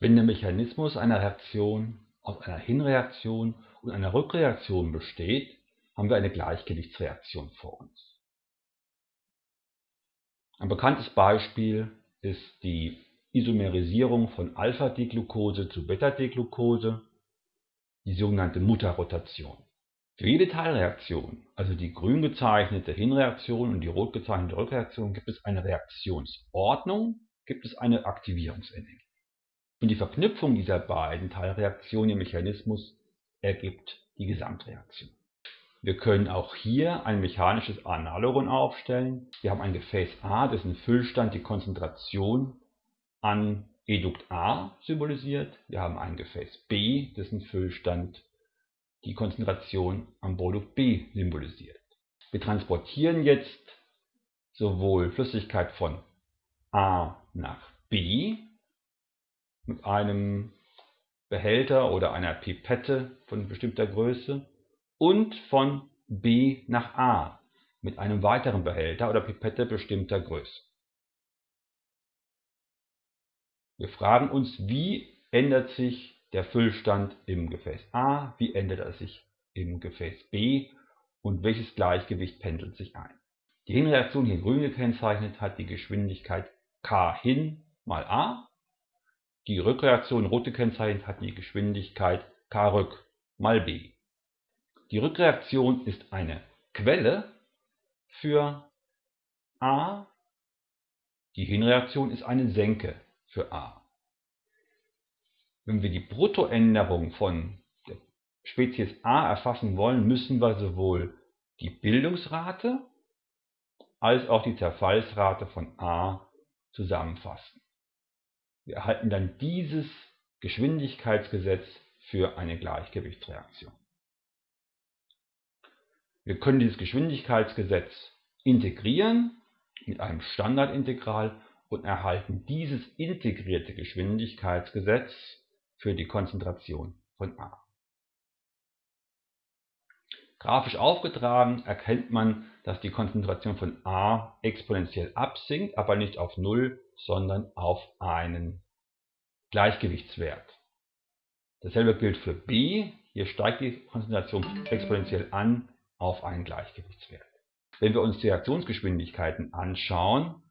Wenn der Mechanismus einer Reaktion aus einer Hinreaktion und einer Rückreaktion besteht, haben wir eine Gleichgewichtsreaktion vor uns. Ein bekanntes Beispiel ist die Isomerisierung von Alpha-Deglucose zu Beta-Deglucose, die sogenannte Mutterrotation. Für jede Teilreaktion, also die grün gezeichnete Hinreaktion und die rot gezeichnete Rückreaktion, gibt es eine Reaktionsordnung, gibt es eine Aktivierungsenergie. Und die Verknüpfung dieser beiden Teilreaktionen im Mechanismus ergibt die Gesamtreaktion. Wir können auch hier ein mechanisches Analogon aufstellen. Wir haben ein Gefäß A, dessen Füllstand die Konzentration an Edukt A symbolisiert. Wir haben ein Gefäß B, dessen Füllstand die Konzentration am Produkt B symbolisiert. Wir transportieren jetzt sowohl Flüssigkeit von A nach B mit einem Behälter oder einer Pipette von bestimmter Größe und von B nach A mit einem weiteren Behälter oder Pipette bestimmter Größe. Wir fragen uns, wie ändert sich der Füllstand im Gefäß A, wie ändert er sich im Gefäß B und welches Gleichgewicht pendelt sich ein. Die Hinreaktion hier grün gekennzeichnet hat die Geschwindigkeit k hin mal a. Die Rückreaktion rot gekennzeichnet hat die Geschwindigkeit k mal b. Die Rückreaktion ist eine Quelle für A. Die Hinreaktion ist eine Senke für A. Wenn wir die Bruttoänderung von der Spezies A erfassen wollen, müssen wir sowohl die Bildungsrate als auch die Zerfallsrate von A zusammenfassen. Wir erhalten dann dieses Geschwindigkeitsgesetz für eine Gleichgewichtsreaktion. Wir können dieses Geschwindigkeitsgesetz integrieren mit einem Standardintegral und erhalten dieses integrierte Geschwindigkeitsgesetz für die Konzentration von A. Grafisch aufgetragen erkennt man, dass die Konzentration von A exponentiell absinkt, aber nicht auf 0, sondern auf einen Gleichgewichtswert. Dasselbe gilt für B. Hier steigt die Konzentration exponentiell an auf einen Gleichgewichtswert. Wenn wir uns die Reaktionsgeschwindigkeiten anschauen,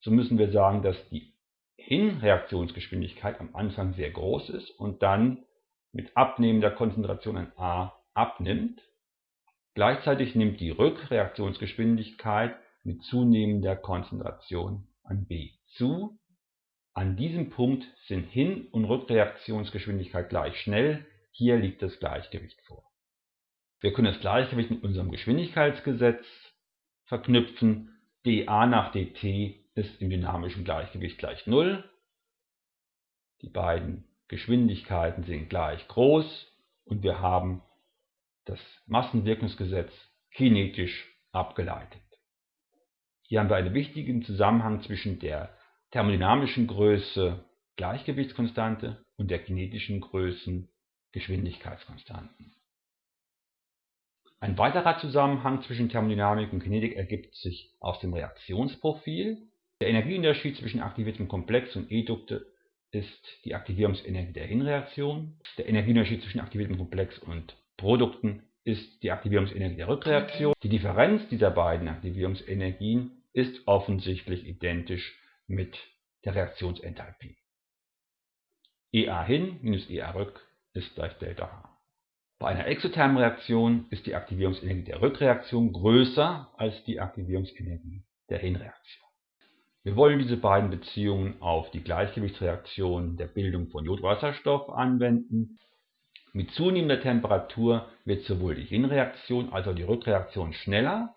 so müssen wir sagen, dass die Hinreaktionsgeschwindigkeit am Anfang sehr groß ist und dann mit abnehmender Konzentration an A abnimmt. Gleichzeitig nimmt die Rückreaktionsgeschwindigkeit mit zunehmender Konzentration an B zu. An diesem Punkt sind Hin- und Rückreaktionsgeschwindigkeit gleich schnell. Hier liegt das Gleichgewicht vor. Wir können das Gleichgewicht mit unserem Geschwindigkeitsgesetz verknüpfen. dA nach dt ist im dynamischen Gleichgewicht gleich 0. Die beiden Geschwindigkeiten sind gleich groß und wir haben das Massenwirkungsgesetz kinetisch abgeleitet. Hier haben wir einen wichtigen Zusammenhang zwischen der thermodynamischen Größe Gleichgewichtskonstante und der kinetischen Größen Geschwindigkeitskonstanten. Ein weiterer Zusammenhang zwischen Thermodynamik und Kinetik ergibt sich aus dem Reaktionsprofil. Der Energieunterschied zwischen aktiviertem Komplex und Edukte ist die Aktivierungsenergie der Hinreaktion. Der Energieunterschied zwischen aktiviertem Komplex und Produkten ist die Aktivierungsenergie der Rückreaktion. Die Differenz dieser beiden Aktivierungsenergien ist offensichtlich identisch mit der Reaktionsenthalpie. EA hin minus EA rück ist gleich Delta H. Bei einer exothermen Reaktion ist die Aktivierungsenergie der Rückreaktion größer als die Aktivierungsenergie der Hinreaktion. Wir wollen diese beiden Beziehungen auf die Gleichgewichtsreaktion der Bildung von Jodwasserstoff anwenden. Mit zunehmender Temperatur wird sowohl die Hinreaktion als auch die Rückreaktion schneller.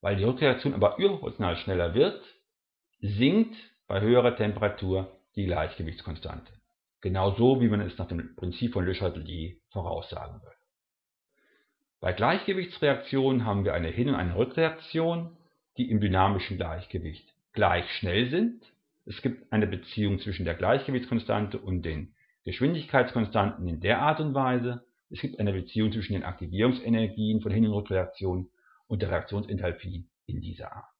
Weil die Rückreaktion aber überproportional schneller wird, sinkt bei höherer Temperatur die Gleichgewichtskonstante. Genauso wie man es nach dem Prinzip von Le Chatelier voraussagen würde. Bei Gleichgewichtsreaktionen haben wir eine Hin- und eine Rückreaktion, die im dynamischen Gleichgewicht gleich schnell sind. Es gibt eine Beziehung zwischen der Gleichgewichtskonstante und den Geschwindigkeitskonstanten in der Art und Weise. Es gibt eine Beziehung zwischen den Aktivierungsenergien von Hin- und Rückreaktionen und der Reaktionsenthalpie in dieser Art.